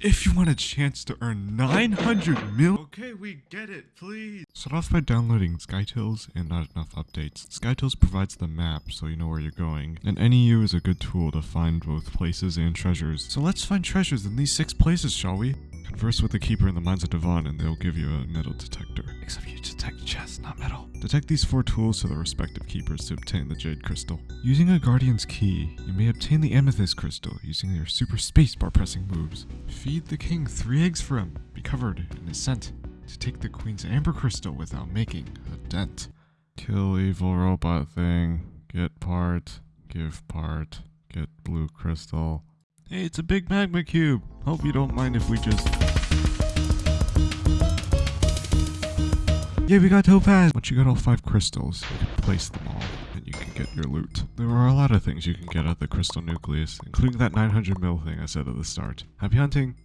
if you want a chance to earn 900 mil. Okay, we get it, please. Start off by downloading Skytils and not enough updates. Skytils provides the map so you know where you're going, and NEU is a good tool to find both places and treasures. So let's find treasures in these six places, shall we? Converse with the keeper in the mines of Divan and they'll give you a metal detector. Except you detect chests, not metal. Detect these four tools to the respective keepers to obtain the jade crystal. Using a guardian's key, you may obtain the amethyst crystal using your super spacebar pressing moves. Feed the king three eggs for him, be covered in his scent, to take the queen's amber crystal without making a dent. Kill evil robot thing, get part, give part, get blue crystal. Hey, it's a big magma cube. Hope you don't mind if we just... Yeah, we got topaz! Once you got all five crystals, you can place them all, and you can get your loot. There are a lot of things you can get out of the crystal nucleus, including that 900 mil thing I said at the start. Happy hunting!